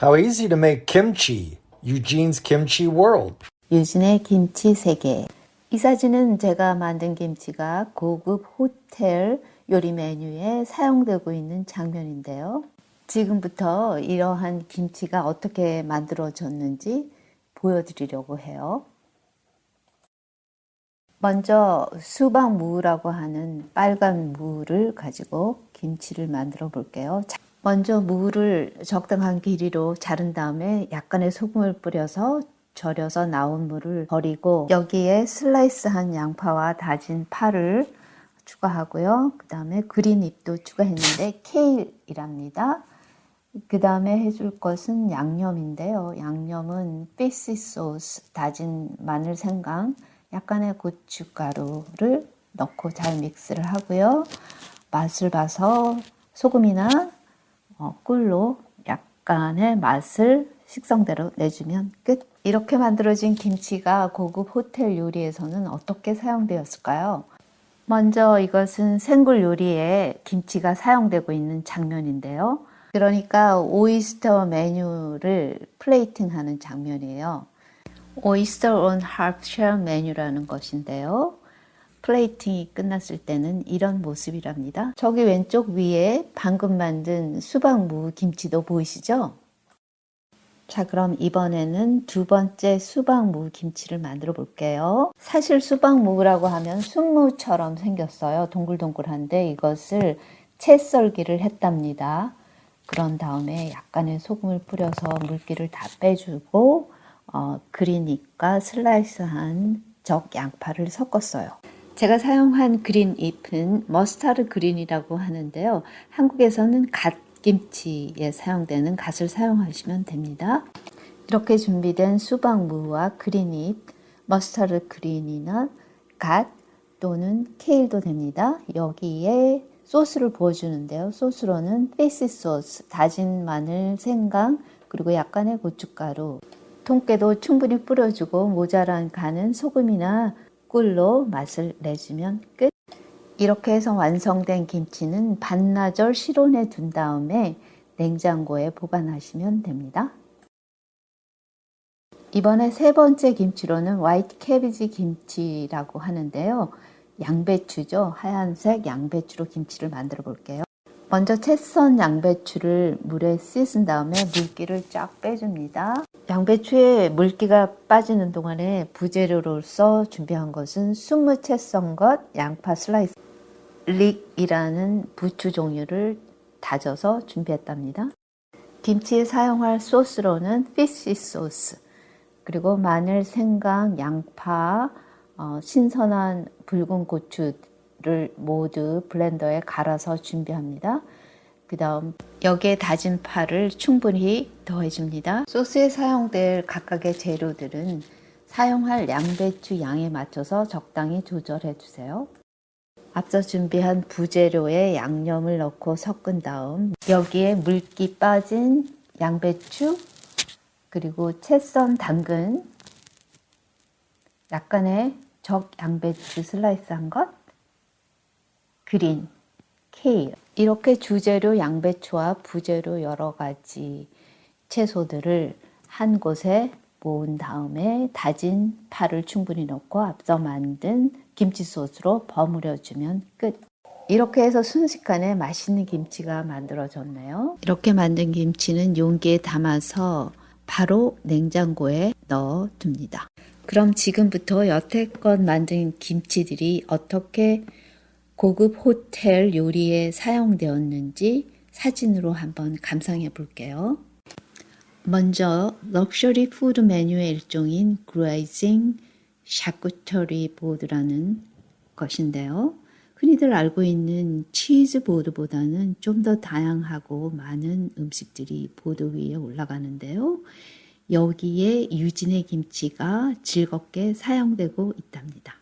How easy to make kimchi. Eugene's Kimchi World. 유진의 김치 세계. 이 사진은 제가 만든 김치가 고급 호텔 요리 메뉴에 사용되고 있는 장면인데요. 지금부터 이러한 김치가 어떻게 만들어졌는지 보여드리려고 해요. 먼저 수박무라고 하는 빨간 무를 가지고 김치를 만들어 볼게요. 먼저 무를 적당한 길이로 자른 다음에 약간의 소금을 뿌려서 절여서 나온 물을 버리고 여기에 슬라이스한 양파와 다진 파를 추가하고요. 그 다음에 그린 잎도 추가했는데 케일이랍니다. 그 다음에 해줄 것은 양념인데요. 양념은 피시 소스, 다진 마늘 생강, 약간의 고춧가루를 넣고 잘 믹스를 하고요. 맛을 봐서 소금이나 어, 꿀로 약간의 맛을 식성대로 내주면 끝. 이렇게 만들어진 김치가 고급 호텔 요리에서는 어떻게 사용되었을까요? 먼저 이것은 생굴 요리에 김치가 사용되고 있는 장면인데요. 그러니까 오이스터 메뉴를 플레이팅하는 장면이에요. 오이스터 온 하프쉘 메뉴라는 것인데요. 플레이팅이 끝났을 때는 이런 모습이랍니다. 저기 왼쪽 위에 방금 만든 수박무 김치도 보이시죠? 자 그럼 이번에는 두 번째 수박무 김치를 만들어 볼게요. 사실 수박무라고 하면 순무처럼 생겼어요. 동글동글한데 이것을 채 썰기를 했답니다. 그런 다음에 약간의 소금을 뿌려서 물기를 다 빼주고 어, green잎과 슬라이스한 적 양파를 섞었어요. 제가 사용한 green 잎은 mustard green이라고 하는데요. 한국에서는 갓김치에 사용되는 갓을 사용하시면 됩니다. 이렇게 준비된 수박무와 green 잎, mustard green이나 갓 또는 케일도 됩니다. 여기에 소스를 부어주는데요. 소스로는 fish sauce, 다진 마늘, 생강, 그리고 약간의 고춧가루, 통깨도 충분히 뿌려주고 모자란 간은 소금이나 꿀로 맛을 내주면 끝. 이렇게 해서 완성된 김치는 반나절 실온에 둔 다음에 냉장고에 보관하시면 됩니다. 이번에 세 번째 김치로는 화이트 캐비지 김치라고 하는데요. 양배추죠. 하얀색 양배추로 김치를 만들어 볼게요. 먼저 채 썬 양배추를 물에 씻은 다음에 물기를 쫙 빼줍니다. 양배추에 물기가 빠지는 동안에 부재료로서 준비한 것은 순무 채썬 것, 양파 슬라이스, leek이라는 부추 종류를 다져서 준비했답니다. 김치에 사용할 소스로는 fish sauce, 그리고 마늘, 생강, 양파, 어, 신선한 붉은 고추, 를 모두 블렌더에 갈아서 준비합니다. 그 다음 여기에 다진 파를 충분히 더해줍니다. 소스에 사용될 각각의 재료들은 사용할 양배추 양에 맞춰서 적당히 조절해 주세요. 앞서 준비한 부재료에 양념을 넣고 섞은 다음 여기에 물기 빠진 양배추 그리고 채 썬 당근 약간의 적 양배추 슬라이스한 것 그린, 케일 이렇게 주재료 양배추와 부재료 여러 가지 채소들을 한 곳에 모은 다음에 다진 파를 충분히 넣고 앞서 만든 김치 소스로 버무려 주면 끝. 이렇게 해서 순식간에 맛있는 김치가 만들어졌네요. 이렇게 만든 김치는 용기에 담아서 바로 냉장고에 넣어 둡니다. 그럼 지금부터 여태껏 만든 김치들이 어떻게 고급 호텔 요리에 사용되었는지 사진으로 한번 감상해 볼게요. 먼저 luxury food 메뉴의 일종인 grazing charcuterie board라는 것인데요. 흔히들 알고 있는 치즈 board보다는 좀 더 다양하고 많은 음식들이 보드 위에 올라가는데요. 여기에 유진의 김치가 즐겁게 사용되고 있답니다.